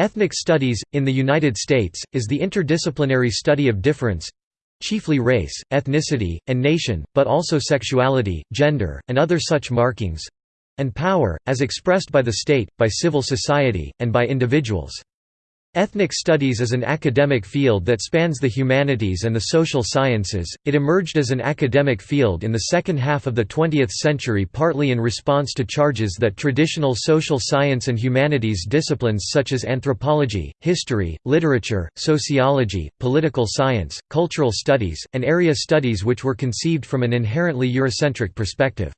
Ethnic studies, in the United States, is the interdisciplinary study of difference—chiefly race, ethnicity, and nation, but also sexuality, gender, and other such markings—and power, as expressed by the state, by civil society, and by individuals. Ethnic studies is an academic field that spans the humanities and the social sciences. It emerged as an academic field in the second half of the 20th century partly in response to charges that traditional social science and humanities disciplines such as anthropology, history, literature, sociology, political science, cultural studies, and area studies which were conceived from an inherently Eurocentric perspective.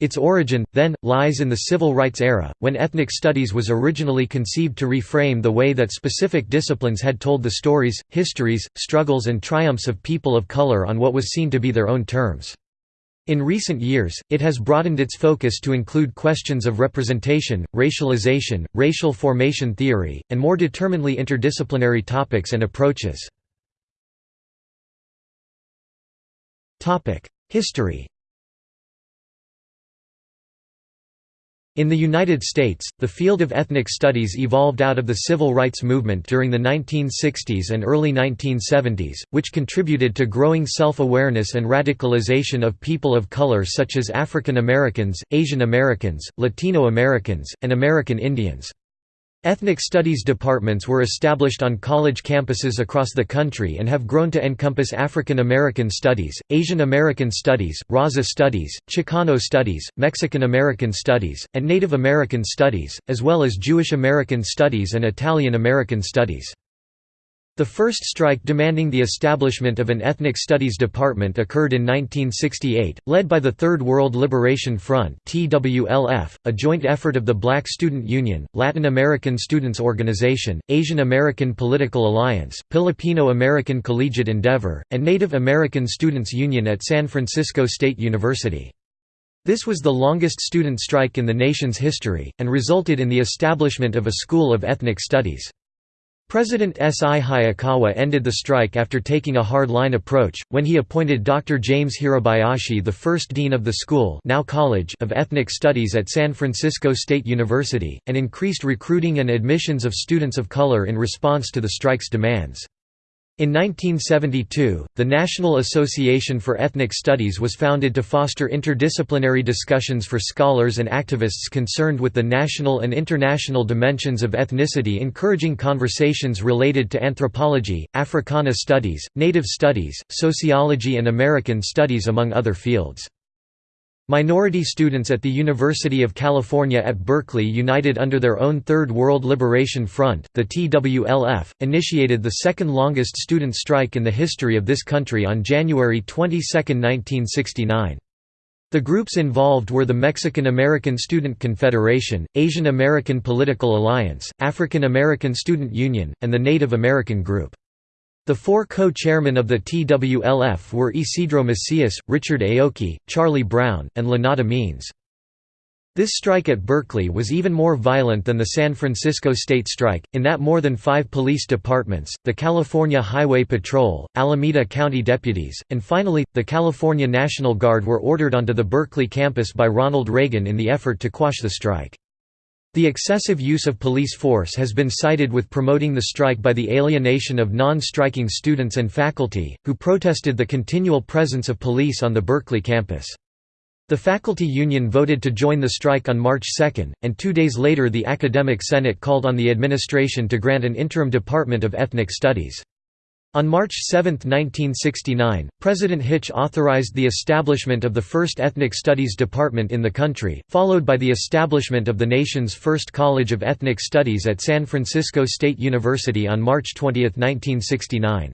Its origin, then, lies in the civil rights era, when ethnic studies was originally conceived to reframe the way that specific disciplines had told the stories, histories, struggles and triumphs of people of color on what was seen to be their own terms. In recent years, it has broadened its focus to include questions of representation, racialization, racial formation theory, and more determinedly interdisciplinary topics and approaches. History In the United States, the field of ethnic studies evolved out of the civil rights movement during the 1960s and early 1970s, which contributed to growing self-awareness and radicalization of people of color such as African Americans, Asian Americans, Latino Americans, and American Indians. Ethnic studies departments were established on college campuses across the country and have grown to encompass African American studies, Asian American studies, Raza studies, Chicano studies, Mexican American studies, and Native American studies, as well as Jewish American studies and Italian American studies. The first strike demanding the establishment of an ethnic studies department occurred in 1968, led by the Third World Liberation Front a joint effort of the Black Student Union, Latin American Students Organization, Asian American Political Alliance, Filipino American Collegiate Endeavor, and Native American Students Union at San Francisco State University. This was the longest student strike in the nation's history, and resulted in the establishment of a School of Ethnic Studies. President S.I. Hayakawa ended the strike after taking a hard-line approach, when he appointed Dr. James Hirabayashi the first dean of the school now College of Ethnic Studies at San Francisco State University, and increased recruiting and admissions of students of color in response to the strike's demands. In 1972, the National Association for Ethnic Studies was founded to foster interdisciplinary discussions for scholars and activists concerned with the national and international dimensions of ethnicity encouraging conversations related to anthropology, Africana studies, Native studies, sociology and American studies among other fields. Minority students at the University of California at Berkeley united under their own Third World Liberation Front, the TWLF, initiated the second longest student strike in the history of this country on January 22, 1969. The groups involved were the Mexican American Student Confederation, Asian American Political Alliance, African American Student Union, and the Native American Group. The four co-chairmen of the TWLF were Isidro Macias, Richard Aoki, Charlie Brown, and LaNada Means. This strike at Berkeley was even more violent than the San Francisco State strike, in that more than five police departments, the California Highway Patrol, Alameda County deputies, and finally, the California National Guard were ordered onto the Berkeley campus by Ronald Reagan in the effort to quash the strike. The excessive use of police force has been cited with promoting the strike by the alienation of non-striking students and faculty, who protested the continual presence of police on the Berkeley campus. The faculty union voted to join the strike on March 2, and two days later the Academic Senate called on the administration to grant an interim Department of Ethnic Studies. On March 7, 1969, President Hitch authorized the establishment of the first Ethnic Studies Department in the country, followed by the establishment of the nation's first College of Ethnic Studies at San Francisco State University on March 20, 1969.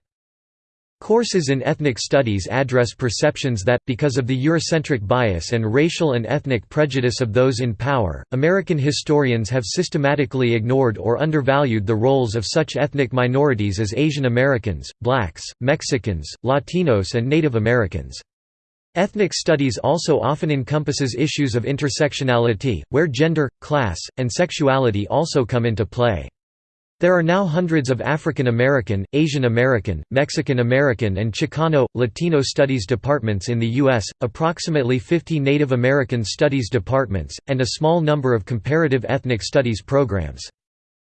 Courses in ethnic studies address perceptions that, because of the Eurocentric bias and racial and ethnic prejudice of those in power, American historians have systematically ignored or undervalued the roles of such ethnic minorities as Asian Americans, blacks, Mexicans, Latinos and Native Americans. Ethnic studies also often encompasses issues of intersectionality, where gender, class, and sexuality also come into play. There are now hundreds of African American, Asian American, Mexican American and Chicano, Latino studies departments in the U.S., approximately 50 Native American studies departments, and a small number of comparative ethnic studies programs.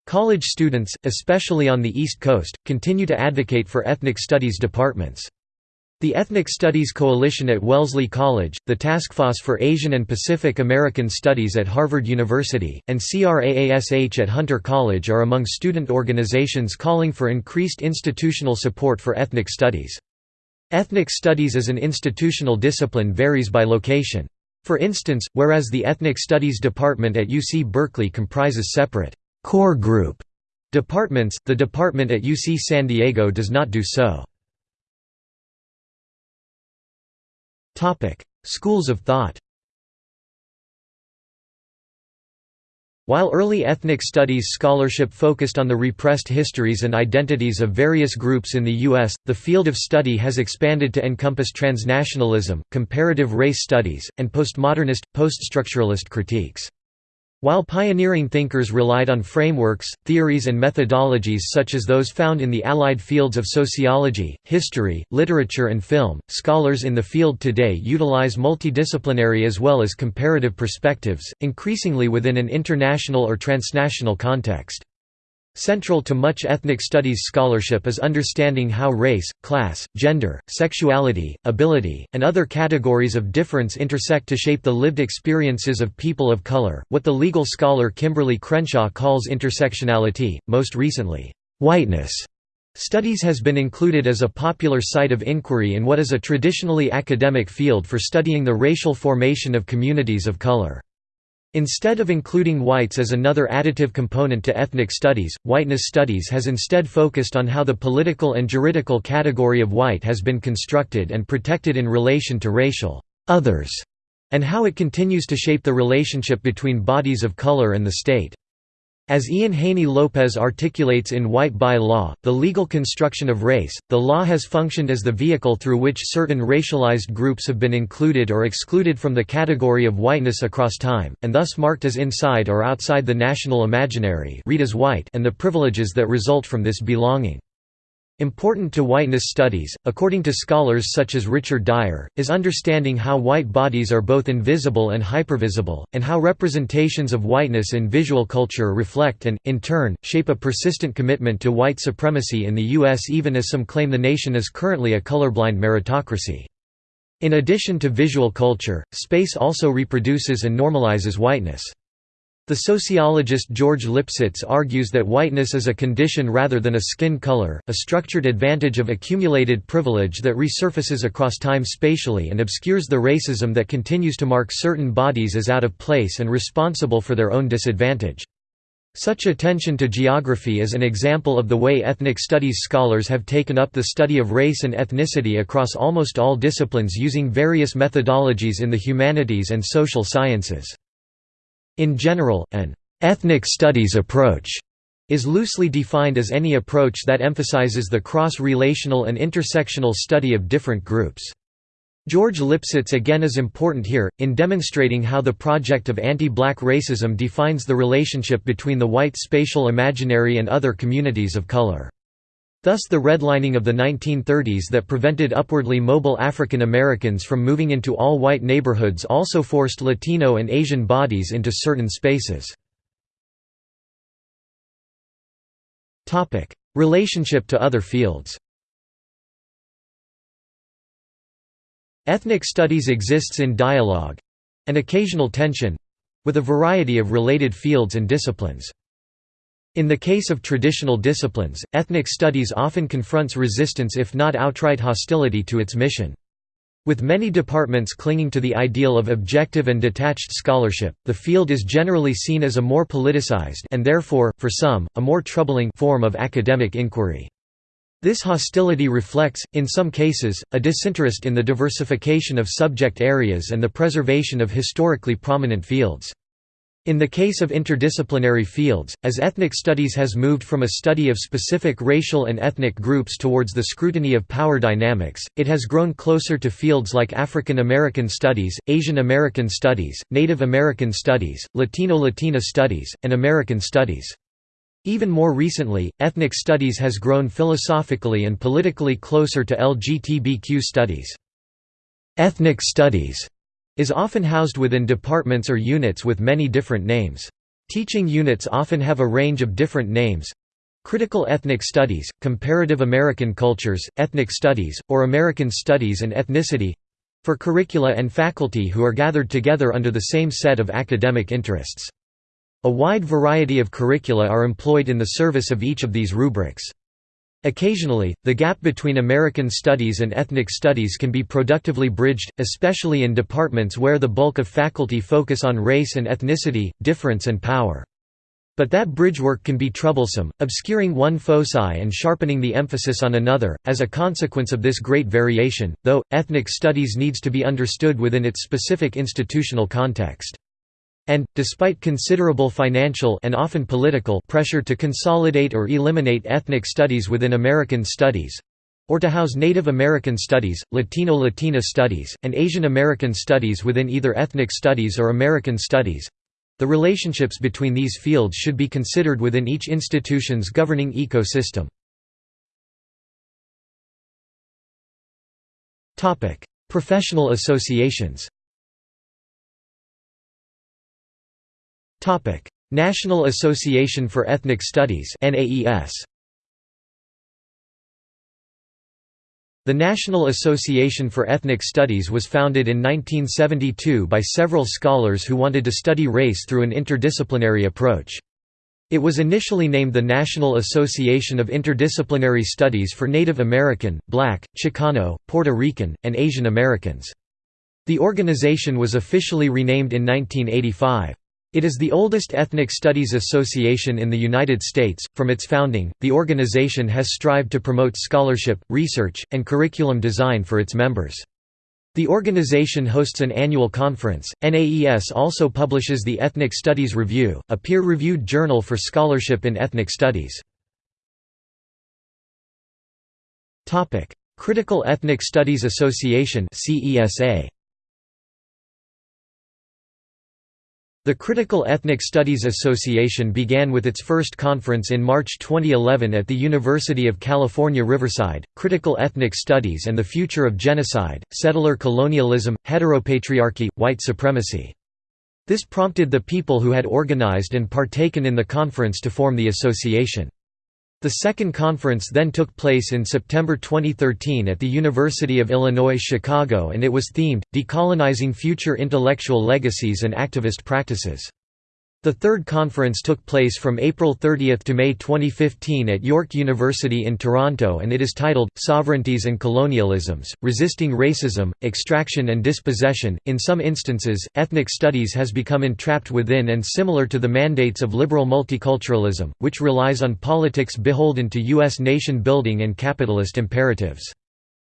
College students, especially on the East Coast, continue to advocate for ethnic studies departments. The Ethnic Studies Coalition at Wellesley College, the Taskforce for Asian and Pacific American Studies at Harvard University, and CRAASH at Hunter College are among student organizations calling for increased institutional support for ethnic studies. Ethnic studies as an institutional discipline varies by location. For instance, whereas the Ethnic Studies Department at UC Berkeley comprises separate core group departments, the department at UC San Diego does not do so. Schools of thought While early ethnic studies scholarship focused on the repressed histories and identities of various groups in the U.S., the field of study has expanded to encompass transnationalism, comparative race studies, and postmodernist, poststructuralist critiques. While pioneering thinkers relied on frameworks, theories and methodologies such as those found in the allied fields of sociology, history, literature and film, scholars in the field today utilize multidisciplinary as well as comparative perspectives, increasingly within an international or transnational context. Central to much ethnic studies scholarship is understanding how race, class, gender, sexuality, ability, and other categories of difference intersect to shape the lived experiences of people of color, what the legal scholar Kimberlé Crenshaw calls intersectionality, most recently, whiteness. Studies has been included as a popular site of inquiry in what is a traditionally academic field for studying the racial formation of communities of color. Instead of including whites as another additive component to ethnic studies, whiteness studies has instead focused on how the political and juridical category of white has been constructed and protected in relation to racial others, and how it continues to shape the relationship between bodies of color and the state. As Ian Haney Lopez articulates in White by Law, the legal construction of race, the law has functioned as the vehicle through which certain racialized groups have been included or excluded from the category of whiteness across time, and thus marked as inside or outside the national imaginary white and the privileges that result from this belonging. Important to whiteness studies, according to scholars such as Richard Dyer, is understanding how white bodies are both invisible and hypervisible, and how representations of whiteness in visual culture reflect and, in turn, shape a persistent commitment to white supremacy in the U.S. even as some claim the nation is currently a colorblind meritocracy. In addition to visual culture, space also reproduces and normalizes whiteness. The sociologist George Lipsitz argues that whiteness is a condition rather than a skin color, a structured advantage of accumulated privilege that resurfaces across time spatially and obscures the racism that continues to mark certain bodies as out of place and responsible for their own disadvantage. Such attention to geography is an example of the way ethnic studies scholars have taken up the study of race and ethnicity across almost all disciplines using various methodologies in the humanities and social sciences. In general, an ethnic studies approach is loosely defined as any approach that emphasizes the cross-relational and intersectional study of different groups. George Lipsitz again is important here, in demonstrating how the project of anti-black racism defines the relationship between the white spatial imaginary and other communities of color. Thus the redlining of the 1930s that prevented upwardly mobile African Americans from moving into all-white neighborhoods also forced Latino and Asian bodies into certain spaces. Relationship to other fields Ethnic studies exists in dialogue—and occasional tension—with a variety of related fields and disciplines. In the case of traditional disciplines, ethnic studies often confronts resistance if not outright hostility to its mission. With many departments clinging to the ideal of objective and detached scholarship, the field is generally seen as a more politicized and therefore, for some, a more troubling form of academic inquiry. This hostility reflects, in some cases, a disinterest in the diversification of subject areas and the preservation of historically prominent fields. In the case of interdisciplinary fields, as ethnic studies has moved from a study of specific racial and ethnic groups towards the scrutiny of power dynamics, it has grown closer to fields like African American studies, Asian American studies, Native American studies, Latino-Latina studies, and American studies. Even more recently, ethnic studies has grown philosophically and politically closer to LGBTQ studies. Ethnic studies is often housed within departments or units with many different names. Teaching units often have a range of different names Critical Ethnic Studies, Comparative American Cultures, Ethnic Studies, or American Studies and Ethnicity for curricula and faculty who are gathered together under the same set of academic interests. A wide variety of curricula are employed in the service of each of these rubrics. Occasionally, the gap between American studies and ethnic studies can be productively bridged, especially in departments where the bulk of faculty focus on race and ethnicity, difference and power. But that bridgework can be troublesome, obscuring one foci and sharpening the emphasis on another. As a consequence of this great variation, though, ethnic studies needs to be understood within its specific institutional context. And, despite considerable financial and often political pressure to consolidate or eliminate ethnic studies within American studies, or to house Native American Studies, Latino-Latina Studies, and Asian American Studies within either Ethnic Studies or American Studies, the relationships between these fields should be considered within each institution's governing ecosystem. Professional associations National Association for Ethnic Studies The National Association for Ethnic Studies was founded in 1972 by several scholars who wanted to study race through an interdisciplinary approach. It was initially named the National Association of Interdisciplinary Studies for Native American, Black, Chicano, Puerto Rican, and Asian Americans. The organization was officially renamed in 1985. It is the oldest ethnic studies association in the United States. From its founding, the organization has strived to promote scholarship, research, and curriculum design for its members. The organization hosts an annual conference. NAES also publishes the Ethnic Studies Review, a peer-reviewed journal for scholarship in ethnic studies. Critical Ethnic Studies Association (CESA). The Critical Ethnic Studies Association began with its first conference in March 2011 at the University of California Riverside, Critical Ethnic Studies and the Future of Genocide, Settler Colonialism, Heteropatriarchy, White Supremacy. This prompted the people who had organized and partaken in the conference to form the association. The second conference then took place in September 2013 at the University of Illinois Chicago and it was themed, Decolonizing Future Intellectual Legacies and Activist Practices. The third conference took place from April 30 to May 2015 at York University in Toronto and it is titled, Sovereignties and Colonialisms, Resisting Racism, Extraction and Dispossession. In some instances, ethnic studies has become entrapped within and similar to the mandates of liberal multiculturalism, which relies on politics beholden to U.S. nation building and capitalist imperatives.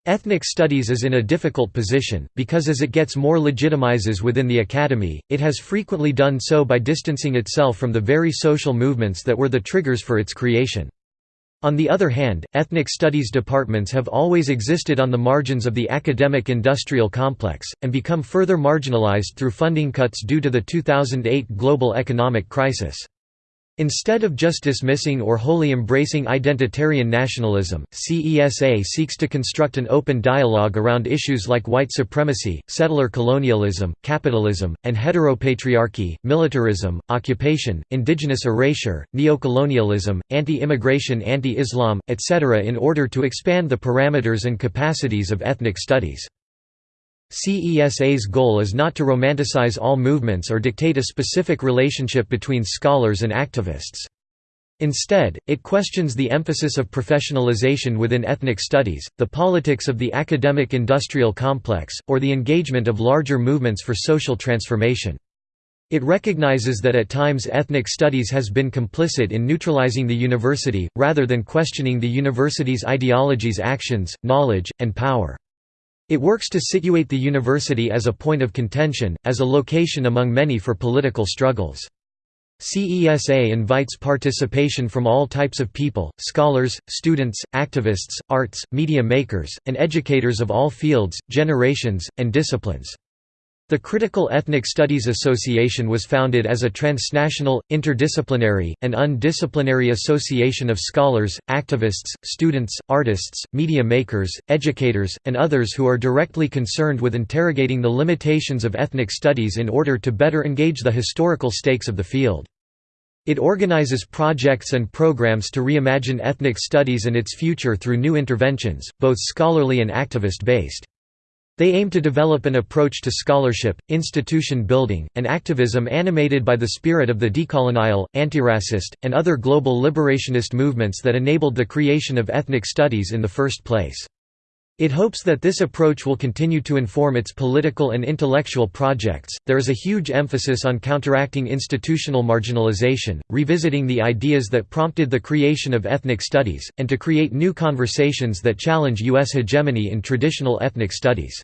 Ethnic studies is in a difficult position, because as it gets more legitimizes within the academy, it has frequently done so by distancing itself from the very social movements that were the triggers for its creation. On the other hand, ethnic studies departments have always existed on the margins of the academic-industrial complex, and become further marginalized through funding cuts due to the 2008 global economic crisis. Instead of just dismissing or wholly embracing identitarian nationalism, CESA seeks to construct an open dialogue around issues like white supremacy, settler colonialism, capitalism, and heteropatriarchy, militarism, occupation, indigenous erasure, neocolonialism, anti-immigration anti-Islam, etc. in order to expand the parameters and capacities of ethnic studies. CESA's goal is not to romanticize all movements or dictate a specific relationship between scholars and activists. Instead, it questions the emphasis of professionalization within ethnic studies, the politics of the academic-industrial complex, or the engagement of larger movements for social transformation. It recognizes that at times ethnic studies has been complicit in neutralizing the university, rather than questioning the university's ideologies actions, knowledge, and power. It works to situate the university as a point of contention, as a location among many for political struggles. CESA invites participation from all types of people, scholars, students, activists, arts, media makers, and educators of all fields, generations, and disciplines. The Critical Ethnic Studies Association was founded as a transnational, interdisciplinary, and undisciplinary association of scholars, activists, students, artists, media makers, educators, and others who are directly concerned with interrogating the limitations of ethnic studies in order to better engage the historical stakes of the field. It organizes projects and programs to reimagine ethnic studies and its future through new interventions, both scholarly and activist-based. They aim to develop an approach to scholarship, institution building, and activism animated by the spirit of the decolonial, antiracist, and other global liberationist movements that enabled the creation of ethnic studies in the first place. It hopes that this approach will continue to inform its political and intellectual projects. There is a huge emphasis on counteracting institutional marginalization, revisiting the ideas that prompted the creation of ethnic studies, and to create new conversations that challenge U.S. hegemony in traditional ethnic studies.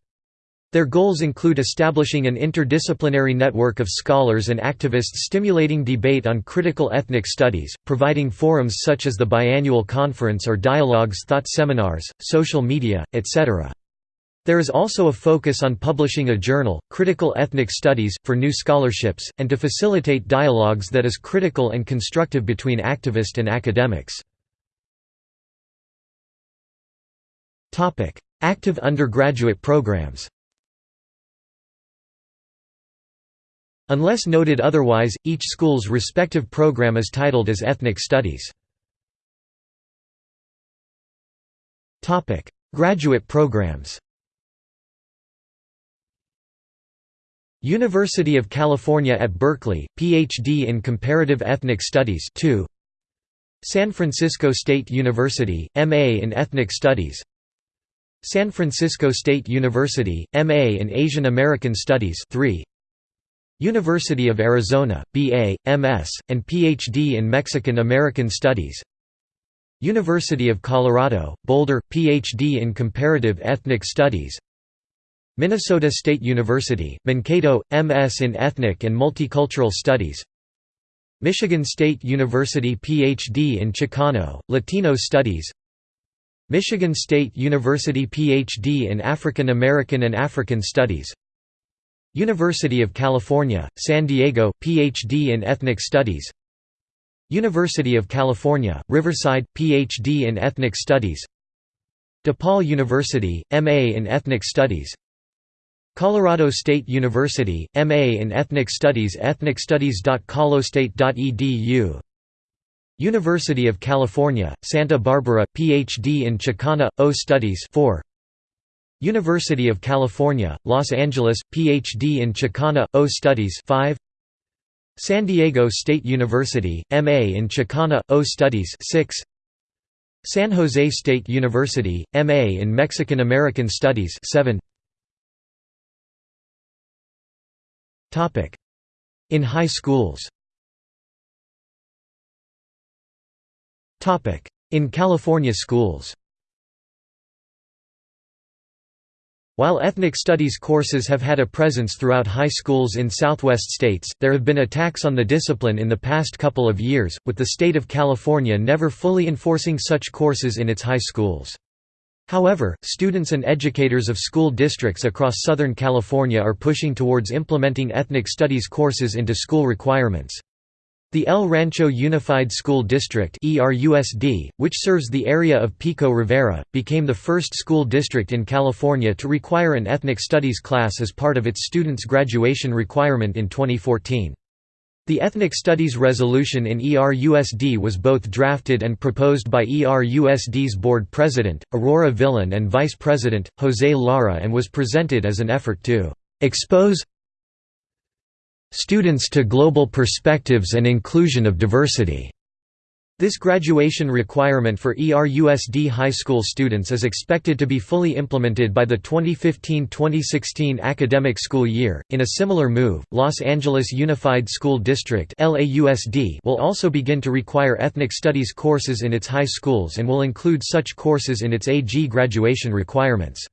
Their goals include establishing an interdisciplinary network of scholars and activists stimulating debate on critical ethnic studies, providing forums such as the biannual conference or dialogues thought seminars, social media, etc. There is also a focus on publishing a journal, Critical Ethnic Studies, for new scholarships, and to facilitate dialogues that is critical and constructive between activist and academics. Active undergraduate programs Unless noted otherwise, each school's respective program is titled as Ethnic Studies. Graduate programs University of California at Berkeley, Ph.D. in Comparative Ethnic Studies 2. San Francisco State University, M.A. in Ethnic Studies San Francisco State University, M.A. in Asian American Studies 3. University of Arizona, B.A., M.S., and Ph.D. in Mexican American Studies University of Colorado, Boulder, Ph.D. in Comparative Ethnic Studies Minnesota State University, Mankato, M.S. in Ethnic and Multicultural Studies Michigan State University Ph.D. in Chicano, Latino Studies Michigan State University Ph.D. in African American and African Studies University of California, San Diego, Ph.D. in Ethnic Studies University of California, Riverside, Ph.D. in Ethnic Studies DePaul University, M.A. in Ethnic Studies Colorado State University, M.A. in Ethnic Studies ethnicstudies.colostate.edu University of California, Santa Barbara, Ph.D. in Chicana, O Studies 4 University of California, Los Angeles, Ph.D. in Chicana, O Studies 5 San Diego State University, M.A. in Chicana, O Studies 6 San Jose State University, M.A. in Mexican American Studies 7 In high schools In California schools While ethnic studies courses have had a presence throughout high schools in southwest states, there have been attacks on the discipline in the past couple of years, with the state of California never fully enforcing such courses in its high schools. However, students and educators of school districts across Southern California are pushing towards implementing ethnic studies courses into school requirements. The El Rancho Unified School District which serves the area of Pico Rivera, became the first school district in California to require an ethnic studies class as part of its students' graduation requirement in 2014. The Ethnic Studies Resolution in ERUSD was both drafted and proposed by ERUSD's board president, Aurora Villón and vice president, José Lara and was presented as an effort to «expose Students to global perspectives and inclusion of diversity. This graduation requirement for ERUSD high school students is expected to be fully implemented by the 2015-2016 academic school year. In a similar move, Los Angeles Unified School District (LAUSD) will also begin to require ethnic studies courses in its high schools and will include such courses in its AG graduation requirements.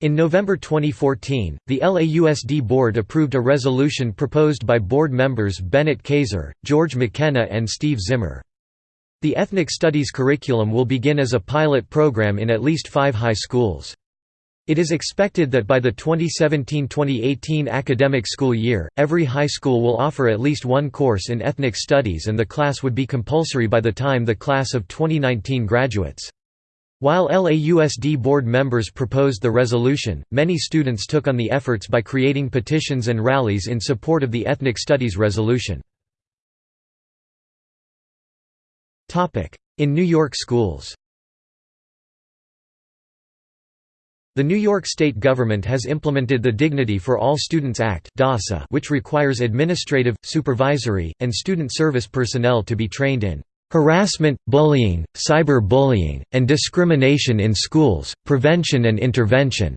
In November 2014, the LAUSD board approved a resolution proposed by board members Bennett Kayser, George McKenna and Steve Zimmer. The ethnic studies curriculum will begin as a pilot program in at least five high schools. It is expected that by the 2017–2018 academic school year, every high school will offer at least one course in ethnic studies and the class would be compulsory by the time the class of 2019 graduates. While LAUSD board members proposed the resolution, many students took on the efforts by creating petitions and rallies in support of the Ethnic Studies resolution. In New York schools. The New York state government has implemented the Dignity for All Students Act which requires administrative, supervisory, and student service personnel to be trained in harassment, bullying, cyber-bullying, and discrimination in schools, prevention and intervention."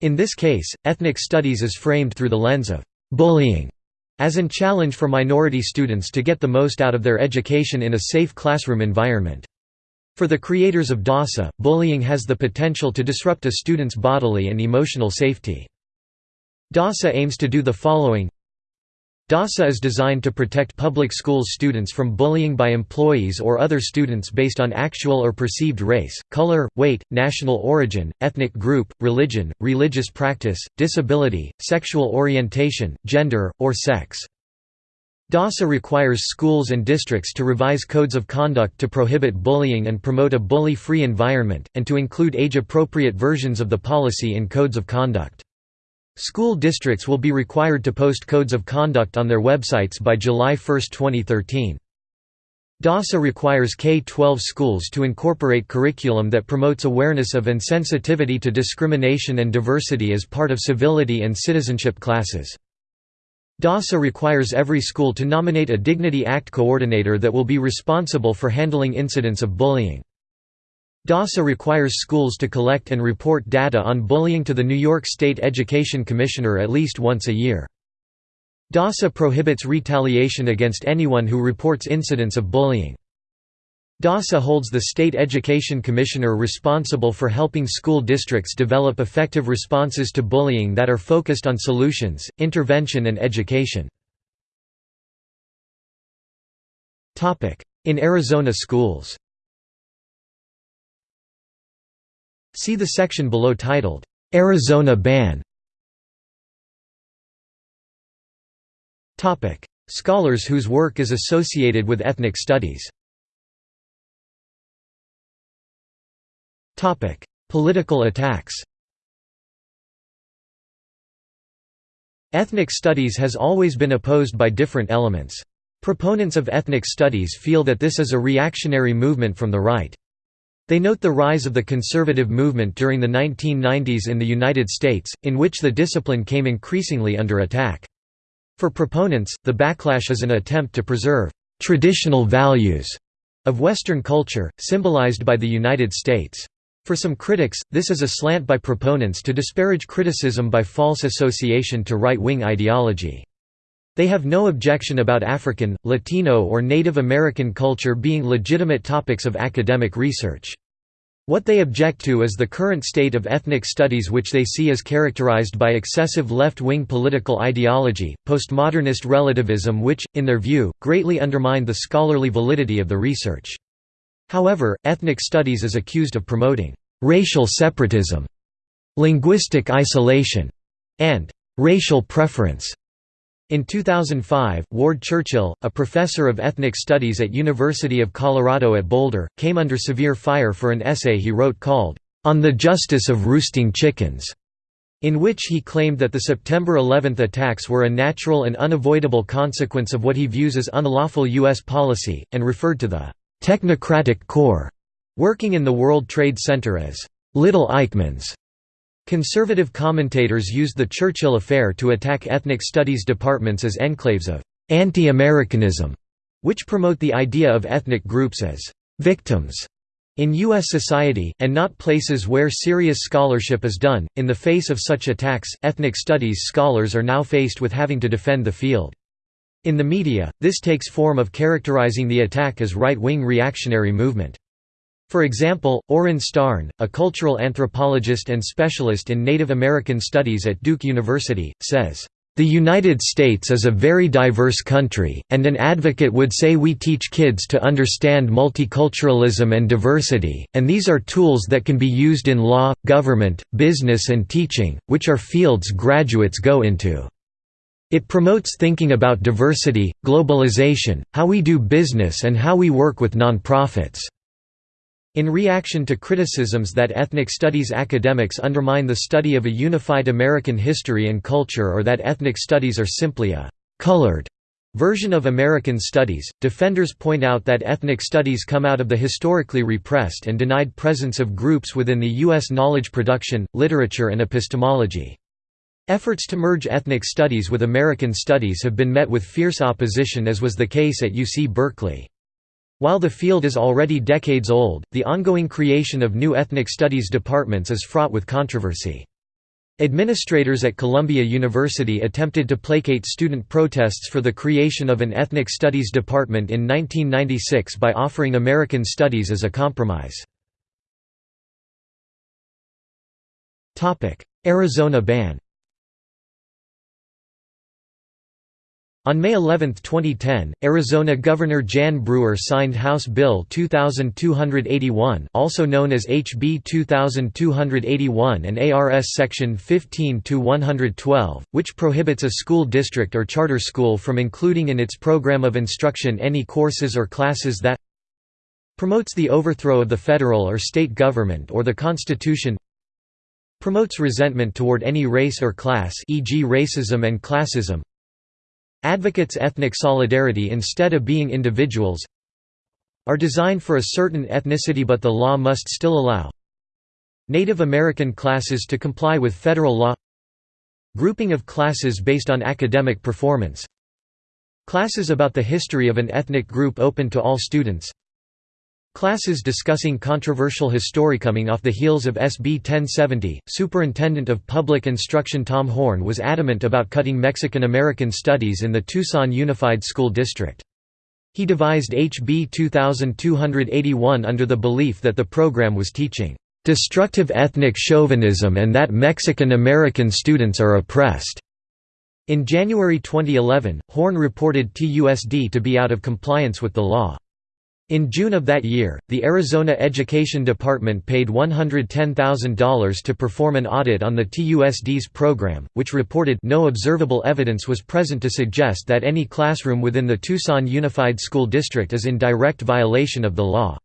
In this case, ethnic studies is framed through the lens of «bullying» as an challenge for minority students to get the most out of their education in a safe classroom environment. For the creators of DASA, bullying has the potential to disrupt a student's bodily and emotional safety. DASA aims to do the following DASA is designed to protect public schools students from bullying by employees or other students based on actual or perceived race, color, weight, national origin, ethnic group, religion, religious practice, disability, sexual orientation, gender, or sex. DASA requires schools and districts to revise codes of conduct to prohibit bullying and promote a bully-free environment, and to include age-appropriate versions of the policy in codes of conduct. School districts will be required to post codes of conduct on their websites by July 1, 2013. DASA requires K-12 schools to incorporate curriculum that promotes awareness of and sensitivity to discrimination and diversity as part of civility and citizenship classes. DASA requires every school to nominate a Dignity Act coordinator that will be responsible for handling incidents of bullying. DASA requires schools to collect and report data on bullying to the New York State Education Commissioner at least once a year. DASA prohibits retaliation against anyone who reports incidents of bullying. DASA holds the State Education Commissioner responsible for helping school districts develop effective responses to bullying that are focused on solutions, intervention and education. In Arizona schools See the section below titled, "'Arizona Ban' Scholars whose work is associated with ethnic studies. Political attacks. Ethnic studies has always been opposed by different elements. Proponents of ethnic studies feel that this is a reactionary movement from the right. They note the rise of the conservative movement during the 1990s in the United States, in which the discipline came increasingly under attack. For proponents, the backlash is an attempt to preserve «traditional values» of Western culture, symbolized by the United States. For some critics, this is a slant by proponents to disparage criticism by false association to right-wing ideology. They have no objection about African, Latino or Native American culture being legitimate topics of academic research. What they object to is the current state of ethnic studies which they see as characterized by excessive left-wing political ideology, postmodernist relativism which, in their view, greatly undermine the scholarly validity of the research. However, ethnic studies is accused of promoting «racial separatism», «linguistic isolation» and «racial preference» In 2005, Ward Churchill, a professor of ethnic studies at University of Colorado at Boulder, came under severe fire for an essay he wrote called, "'On the Justice of Roosting Chickens' in which he claimed that the September 11 attacks were a natural and unavoidable consequence of what he views as unlawful U.S. policy, and referred to the "'technocratic core' working in the World Trade Center as "'Little Eichmanns' Conservative commentators used the Churchill affair to attack ethnic studies departments as enclaves of anti-Americanism, which promote the idea of ethnic groups as victims in U.S. society, and not places where serious scholarship is done. In the face of such attacks, ethnic studies scholars are now faced with having to defend the field. In the media, this takes form of characterizing the attack as right-wing reactionary movement. For example, Oren Starn, a cultural anthropologist and specialist in Native American studies at Duke University, says, "...the United States is a very diverse country, and an advocate would say we teach kids to understand multiculturalism and diversity, and these are tools that can be used in law, government, business and teaching, which are fields graduates go into." It promotes thinking about diversity, globalization, how we do business and how we work with nonprofits. In reaction to criticisms that ethnic studies academics undermine the study of a unified American history and culture or that ethnic studies are simply a «colored» version of American Studies, defenders point out that ethnic studies come out of the historically repressed and denied presence of groups within the U.S. knowledge production, literature and epistemology. Efforts to merge ethnic studies with American studies have been met with fierce opposition as was the case at UC Berkeley. While the field is already decades old, the ongoing creation of new ethnic studies departments is fraught with controversy. Administrators at Columbia University attempted to placate student protests for the creation of an ethnic studies department in 1996 by offering American Studies as a compromise. Arizona ban On May 11, 2010, Arizona Governor Jan Brewer signed House Bill 2281 also known as HB 2281 and ARS Section 15-112, which prohibits a school district or charter school from including in its program of instruction any courses or classes that promotes the overthrow of the federal or state government or the Constitution promotes resentment toward any race or class e.g. racism and classism advocates ethnic solidarity instead of being individuals are designed for a certain ethnicity but the law must still allow Native American classes to comply with federal law Grouping of classes based on academic performance. Classes about the history of an ethnic group open to all students Classes discussing controversial history coming off the heels of SB 1070. Superintendent of Public Instruction Tom Horne was adamant about cutting Mexican American studies in the Tucson Unified School District. He devised HB 2281 under the belief that the program was teaching destructive ethnic chauvinism and that Mexican American students are oppressed. In January 2011, Horne reported TUSD to be out of compliance with the law. In June of that year, the Arizona Education Department paid $110,000 to perform an audit on the TUSD's program, which reported no observable evidence was present to suggest that any classroom within the Tucson Unified School District is in direct violation of the law.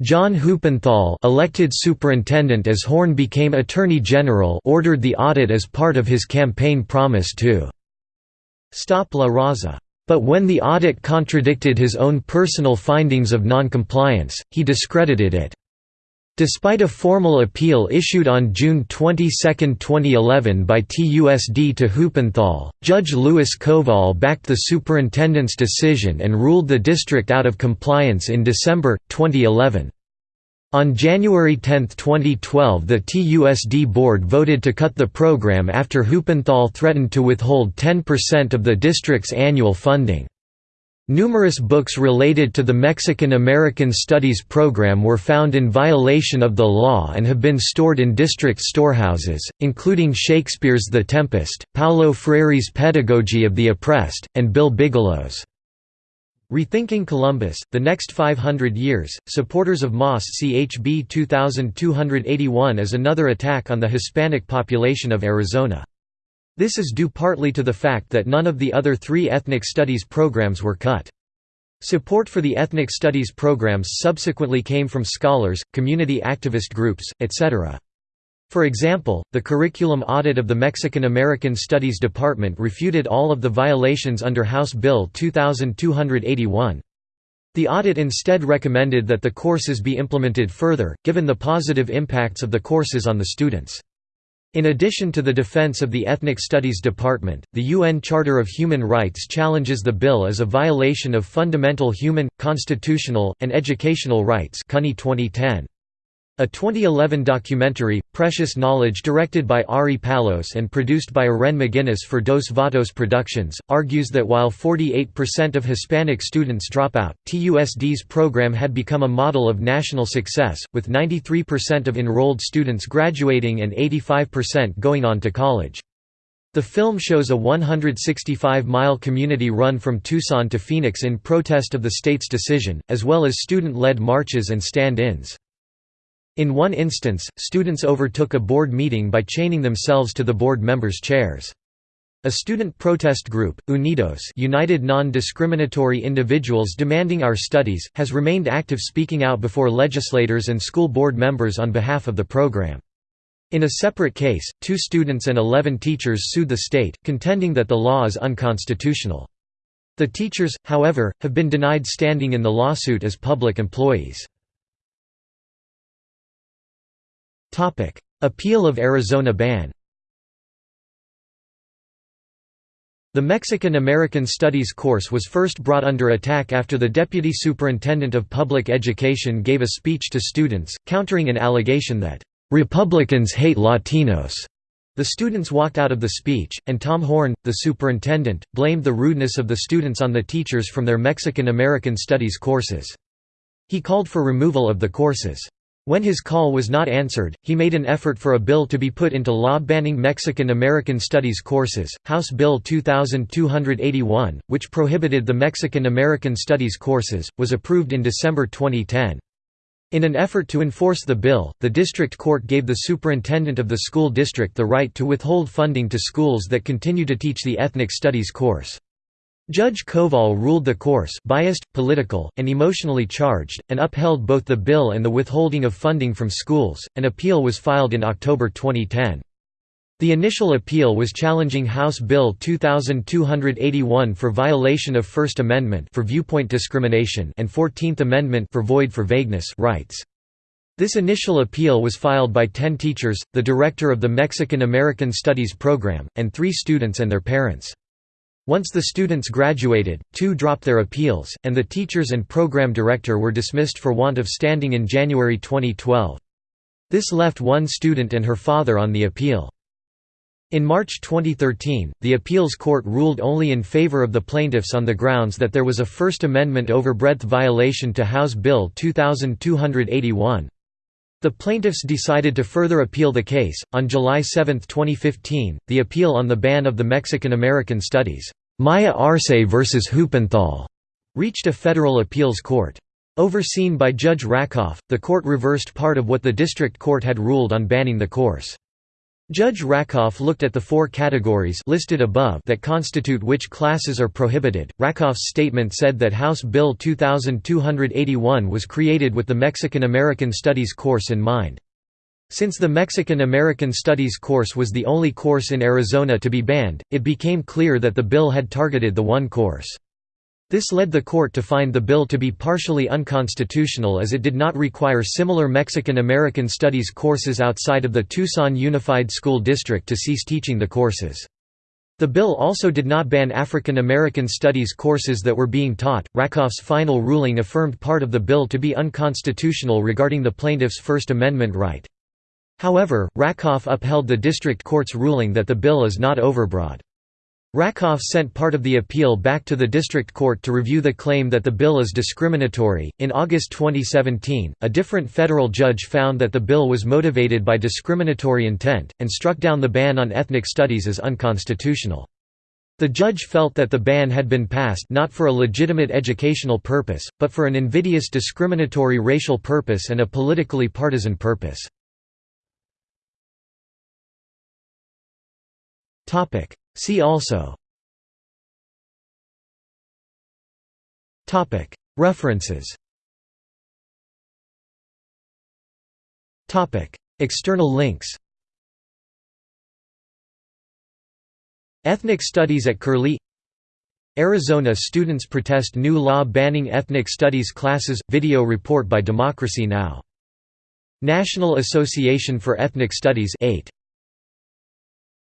John Huppenthal elected superintendent as Horne became Attorney General ordered the audit as part of his campaign promise to «stop La Raza» But when the audit contradicted his own personal findings of noncompliance, he discredited it. Despite a formal appeal issued on June 22, 2011 by TUSD to Huppenthal, Judge Louis Koval backed the superintendent's decision and ruled the district out of compliance in December, 2011. On January 10, 2012 the TUSD board voted to cut the program after Huppenthal threatened to withhold 10% of the district's annual funding. Numerous books related to the Mexican American Studies program were found in violation of the law and have been stored in district storehouses, including Shakespeare's The Tempest, Paulo Freire's Pedagogy of the Oppressed, and Bill Bigelow's Rethinking Columbus, The Next 500 Years, supporters of MOS see HB 2281 as another attack on the Hispanic population of Arizona. This is due partly to the fact that none of the other three ethnic studies programs were cut. Support for the ethnic studies programs subsequently came from scholars, community activist groups, etc. For example, the curriculum audit of the Mexican American Studies Department refuted all of the violations under House Bill 2281. The audit instead recommended that the courses be implemented further, given the positive impacts of the courses on the students. In addition to the defense of the Ethnic Studies Department, the UN Charter of Human Rights challenges the bill as a violation of fundamental human, constitutional, and educational rights CUNY 2010. A 2011 documentary, Precious Knowledge directed by Ari Palos and produced by Aren McGinnis for Dos Vatos Productions, argues that while 48% of Hispanic students drop out, TUSD's program had become a model of national success, with 93% of enrolled students graduating and 85% going on to college. The film shows a 165-mile community run from Tucson to Phoenix in protest of the state's decision, as well as student-led marches and stand-ins. In one instance, students overtook a board meeting by chaining themselves to the board members' chairs. A student protest group, Unidos United Non-Discriminatory Individuals Demanding Our Studies, has remained active speaking out before legislators and school board members on behalf of the program. In a separate case, two students and 11 teachers sued the state, contending that the law is unconstitutional. The teachers, however, have been denied standing in the lawsuit as public employees. Appeal of Arizona ban The Mexican-American Studies course was first brought under attack after the Deputy Superintendent of Public Education gave a speech to students, countering an allegation that, "...Republicans hate Latinos." The students walked out of the speech, and Tom Horne, the superintendent, blamed the rudeness of the students on the teachers from their Mexican-American Studies courses. He called for removal of the courses. When his call was not answered, he made an effort for a bill to be put into law banning Mexican-American Studies courses, House Bill 2281, which prohibited the Mexican-American Studies courses, was approved in December 2010. In an effort to enforce the bill, the district court gave the superintendent of the school district the right to withhold funding to schools that continue to teach the ethnic studies course. Judge Koval ruled the course biased, political, and emotionally charged, and upheld both the bill and the withholding of funding from schools. An appeal was filed in October 2010. The initial appeal was challenging House Bill 2281 for violation of First Amendment for viewpoint discrimination and 14th Amendment for void for vagueness rights. This initial appeal was filed by 10 teachers, the director of the Mexican American Studies program, and three students and their parents. Once the students graduated, two dropped their appeals, and the teachers and program director were dismissed for want of standing in January 2012. This left one student and her father on the appeal. In March 2013, the appeals court ruled only in favor of the plaintiffs on the grounds that there was a First Amendment overbreadth violation to House Bill 2281. The plaintiffs decided to further appeal the case. On July 7, 2015, the appeal on the ban of the Mexican American studies, Maya Arce v. Huppenthal, reached a federal appeals court. Overseen by Judge Rakoff, the court reversed part of what the district court had ruled on banning the course. Judge Rakoff looked at the four categories listed above that constitute which classes are prohibited. Rakoff's statement said that House Bill 2281 was created with the Mexican American Studies course in mind. Since the Mexican American Studies course was the only course in Arizona to be banned, it became clear that the bill had targeted the one course. This led the court to find the bill to be partially unconstitutional as it did not require similar Mexican American Studies courses outside of the Tucson Unified School District to cease teaching the courses. The bill also did not ban African American Studies courses that were being taught. Rakoff's final ruling affirmed part of the bill to be unconstitutional regarding the plaintiff's First Amendment right. However, Rakoff upheld the district court's ruling that the bill is not overbroad. Rakoff sent part of the appeal back to the district court to review the claim that the bill is discriminatory. In August 2017, a different federal judge found that the bill was motivated by discriminatory intent, and struck down the ban on ethnic studies as unconstitutional. The judge felt that the ban had been passed not for a legitimate educational purpose, but for an invidious discriminatory racial purpose and a politically partisan purpose. See also Topic. References Topic. External links Ethnic Studies at Curlie Arizona students protest new law banning ethnic studies classes – video report by Democracy Now! National Association for Ethnic Studies 8